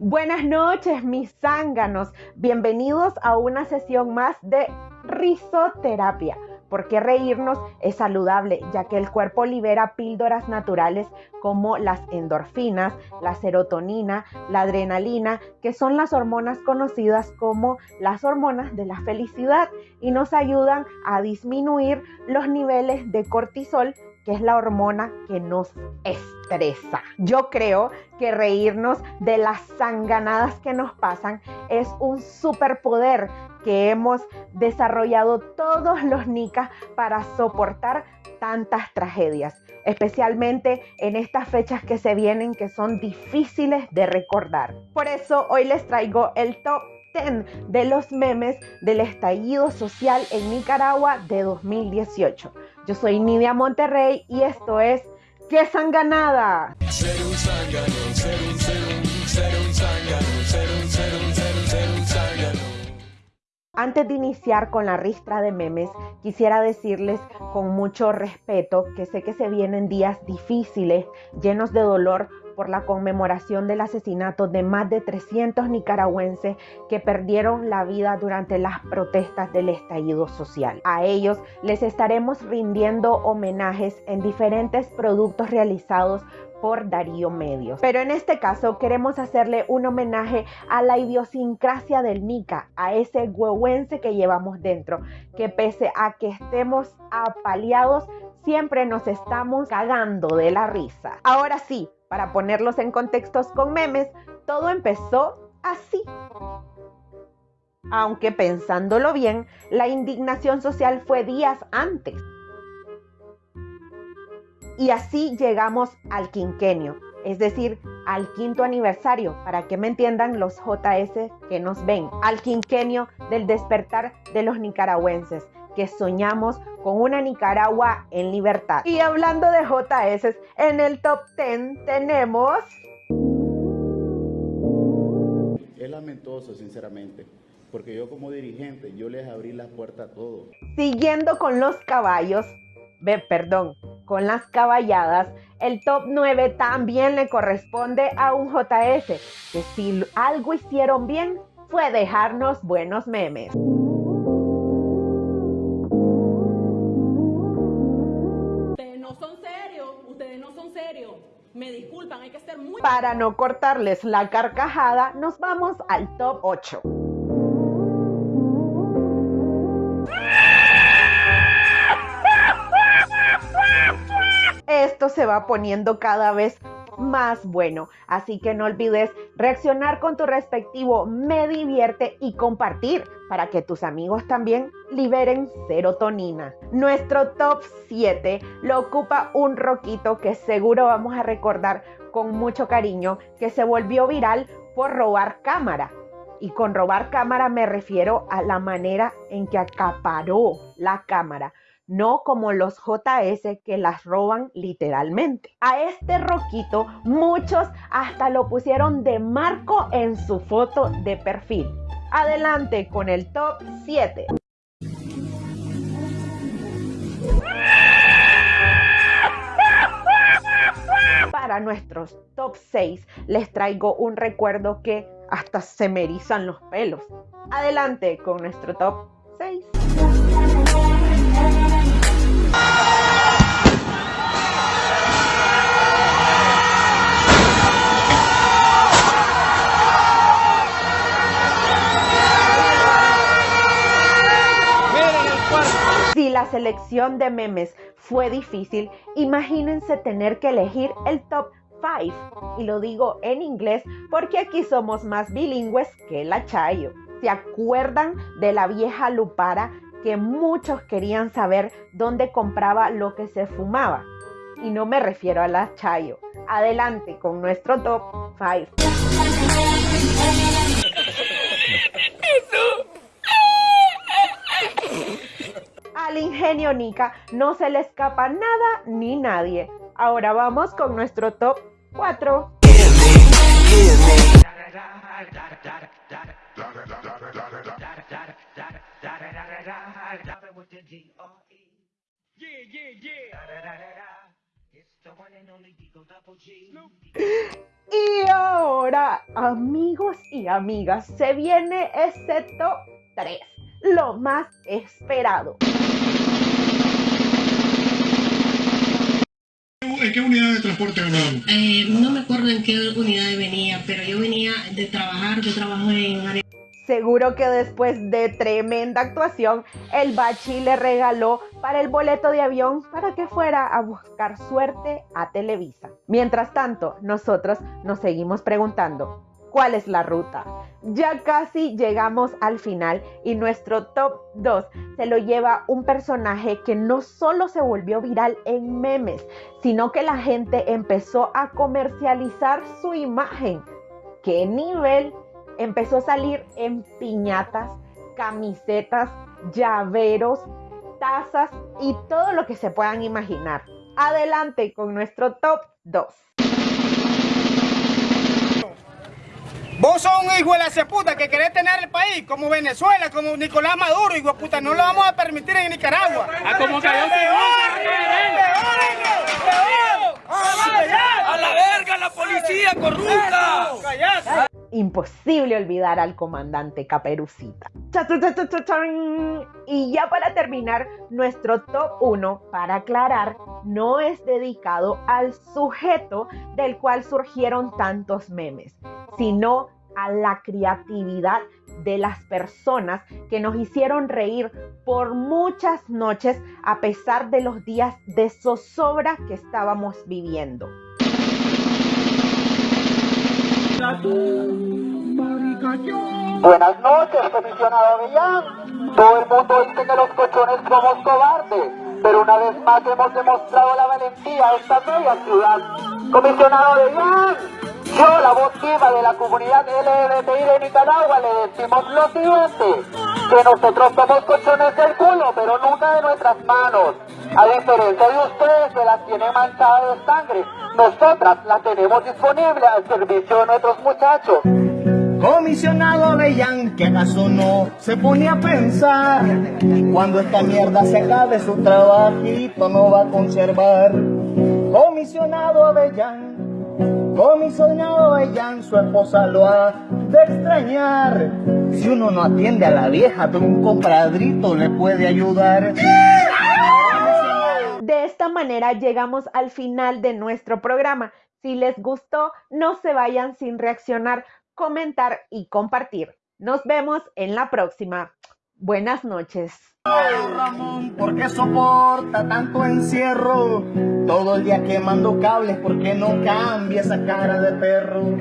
Buenas noches, mis zánganos. Bienvenidos a una sesión más de risoterapia. Porque reírnos es saludable, ya que el cuerpo libera píldoras naturales como las endorfinas, la serotonina, la adrenalina, que son las hormonas conocidas como las hormonas de la felicidad y nos ayudan a disminuir los niveles de cortisol que es la hormona que nos estresa. Yo creo que reírnos de las sanganadas que nos pasan es un superpoder que hemos desarrollado todos los nicas para soportar tantas tragedias, especialmente en estas fechas que se vienen que son difíciles de recordar. Por eso hoy les traigo el top 10 de los memes del estallido social en Nicaragua de 2018. Yo soy Nidia Monterrey y esto es ¡Qué sanganada! Antes de iniciar con la ristra de memes, quisiera decirles con mucho respeto que sé que se vienen días difíciles, llenos de dolor por la conmemoración del asesinato de más de 300 nicaragüenses que perdieron la vida durante las protestas del estallido social. A ellos les estaremos rindiendo homenajes en diferentes productos realizados por Darío Medios. Pero en este caso queremos hacerle un homenaje a la idiosincrasia del Nica, a ese huehuense que llevamos dentro, que pese a que estemos apaleados, siempre nos estamos cagando de la risa. Ahora sí, para ponerlos en contextos con memes, todo empezó así. Aunque pensándolo bien, la indignación social fue días antes. Y así llegamos al quinquenio, es decir, al quinto aniversario, para que me entiendan los JS que nos ven, al quinquenio del despertar de los nicaragüenses, que soñamos con una Nicaragua en libertad. Y hablando de JS, en el top 10 tenemos... Es lamentoso, sinceramente, porque yo como dirigente, yo les abrí la puerta a todos. Siguiendo con los caballos, ve, perdón, con las caballadas, el top 9 también le corresponde a un JS, que si algo hicieron bien fue dejarnos buenos memes. Me disculpan, hay que muy... Para no cortarles la carcajada, nos vamos al top 8. Esto se va poniendo cada vez más bueno. Así que no olvides reaccionar con tu respectivo me divierte y compartir para que tus amigos también liberen serotonina. Nuestro top 7 lo ocupa un roquito que seguro vamos a recordar con mucho cariño que se volvió viral por robar cámara. Y con robar cámara me refiero a la manera en que acaparó la cámara no como los JS que las roban literalmente. A este roquito muchos hasta lo pusieron de marco en su foto de perfil. Adelante con el top 7. Para nuestros top 6 les traigo un recuerdo que hasta se me erizan los pelos. Adelante con nuestro top 6. Si la selección de memes fue difícil, imagínense tener que elegir el top 5. Y lo digo en inglés porque aquí somos más bilingües que la Chayo. ¿Se acuerdan de la vieja Lupara que muchos querían saber dónde compraba lo que se fumaba. Y no me refiero a la Chayo. Adelante con nuestro top 5. Al ingenio Nika no se le escapa nada ni nadie. Ahora vamos con nuestro top 4. Y ahora, amigos y amigas, se viene ese top 3, lo más esperado. ¿En qué unidad de transporte hablábamos? Eh, no me acuerdo en qué unidad venía, pero yo venía de trabajar, yo trabajo en área Seguro que después de tremenda actuación, el Bachi le regaló para el boleto de avión para que fuera a buscar suerte a Televisa. Mientras tanto, nosotros nos seguimos preguntando, ¿cuál es la ruta? Ya casi llegamos al final y nuestro top 2 se lo lleva un personaje que no solo se volvió viral en memes, sino que la gente empezó a comercializar su imagen. ¿Qué nivel? Empezó a salir en piñatas, camisetas, llaveros, tazas y todo lo que se puedan imaginar. Adelante con nuestro top 2. Vos sos un hijo de la puta que querés tener el país como Venezuela, como Nicolás Maduro, hijo de puta, no lo vamos a permitir en Nicaragua. A ah, como cayó ¡A la verga la policía corrupta! Imposible olvidar al comandante Caperucita. Y ya para terminar, nuestro top 1, para aclarar, no es dedicado al sujeto del cual surgieron tantos memes, sino a la creatividad de las personas que nos hicieron reír por muchas noches a pesar de los días de zozobra que estábamos viviendo. Buenas noches, comisionado Avellán. Todo el mundo dice que los cochones somos cobardes, pero una vez más hemos demostrado la valentía de esta bella ciudad. Comisionado Avellán, yo, la voz viva de la comunidad LGBTI de Nicaragua, le decimos lo siguiente, que nosotros somos cochones del culo, pero nunca de nuestras manos. A diferencia de ustedes que las tienen manchadas de sangre, nosotras la tenemos disponible al servicio de nuestros muchachos. Comisionado Avellán, que acaso no se pone a pensar cuando esta mierda se acabe su trabajito no va a conservar. Comisionado Avellán, comisionado Avellán, su esposa lo ha de extrañar. Si uno no atiende a la vieja, pero un compadrito le puede ayudar. De esta manera llegamos al final de nuestro programa. Si les gustó, no se vayan sin reaccionar, comentar y compartir. Nos vemos en la próxima. Buenas noches. Ay, Ramón, ¿por qué soporta tanto encierro? Todo el día quemando cables, ¿por qué no cambia esa cara de perro?